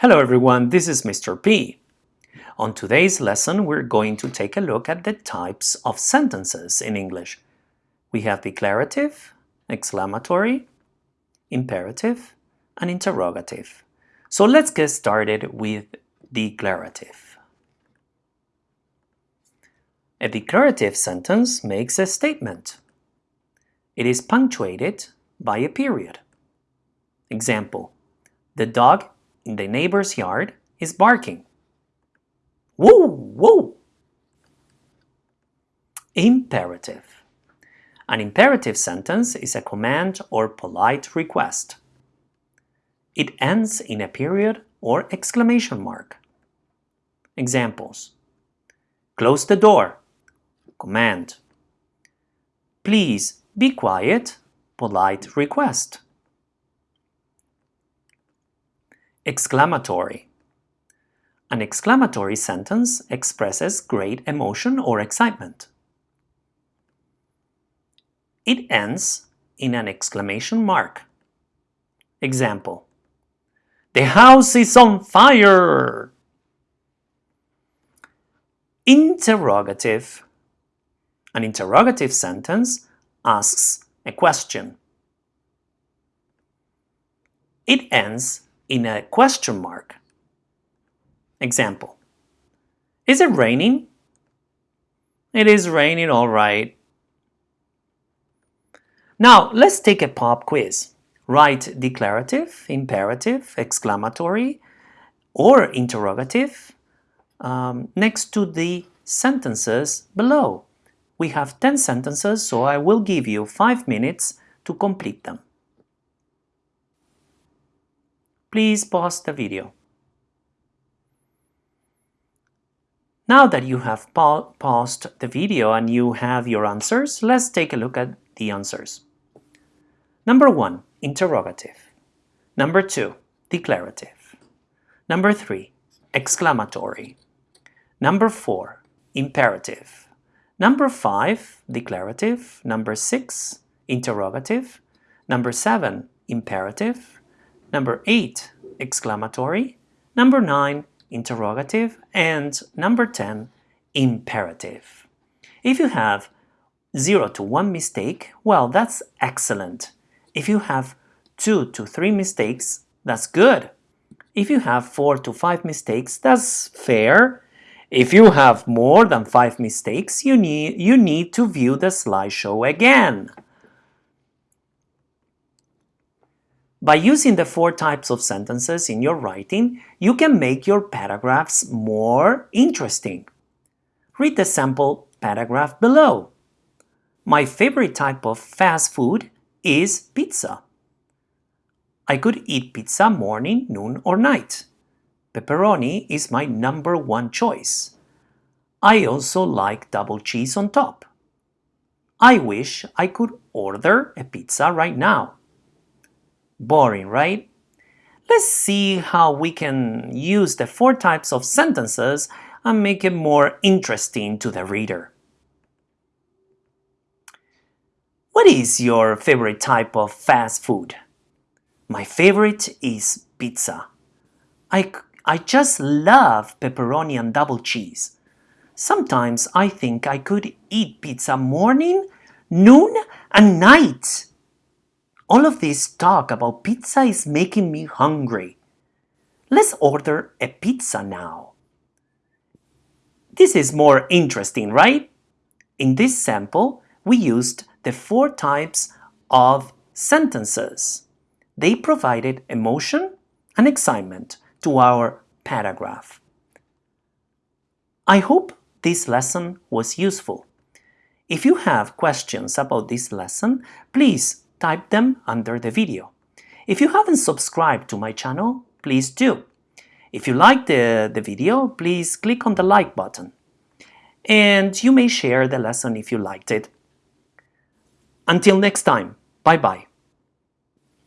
Hello everyone, this is Mr. P. On today's lesson, we're going to take a look at the types of sentences in English. We have declarative, exclamatory, imperative, and interrogative. So let's get started with declarative. A declarative sentence makes a statement. It is punctuated by a period. Example, the dog in the neighbor's yard is barking. Woo! Woo! Imperative. An imperative sentence is a command or polite request. It ends in a period or exclamation mark. Examples. Close the door. Command. Please be quiet. Polite request. Exclamatory. An exclamatory sentence expresses great emotion or excitement. It ends in an exclamation mark. Example. The house is on fire! Interrogative. An interrogative sentence asks a question. It ends in a question mark. Example. Is it raining? It is raining all right. Now let's take a pop quiz. Write declarative, imperative, exclamatory, or interrogative um, next to the sentences below. We have 10 sentences, so I will give you 5 minutes to complete them. Please pause the video. Now that you have pa paused the video and you have your answers, let's take a look at the answers. Number 1. Interrogative. Number 2. Declarative. Number 3. Exclamatory. Number 4. Imperative. Number 5. Declarative. Number 6. Interrogative. Number 7. Imperative. Number 8, exclamatory. Number 9, interrogative. And number 10, imperative. If you have 0 to 1 mistake, well, that's excellent. If you have 2 to 3 mistakes, that's good. If you have 4 to 5 mistakes, that's fair. If you have more than 5 mistakes, you need, you need to view the slideshow again. By using the four types of sentences in your writing, you can make your paragraphs more interesting. Read the sample paragraph below. My favorite type of fast food is pizza. I could eat pizza morning, noon or night. Pepperoni is my number one choice. I also like double cheese on top. I wish I could order a pizza right now. Boring, right? Let's see how we can use the four types of sentences and make it more interesting to the reader. What is your favorite type of fast food? My favorite is pizza. I, I just love pepperoni and double cheese. Sometimes I think I could eat pizza morning, noon and night. All of this talk about pizza is making me hungry. Let's order a pizza now. This is more interesting, right? In this sample, we used the four types of sentences. They provided emotion and excitement to our paragraph. I hope this lesson was useful. If you have questions about this lesson, please type them under the video. If you haven't subscribed to my channel, please do. If you liked the, the video, please click on the like button. And you may share the lesson if you liked it. Until next time, bye-bye.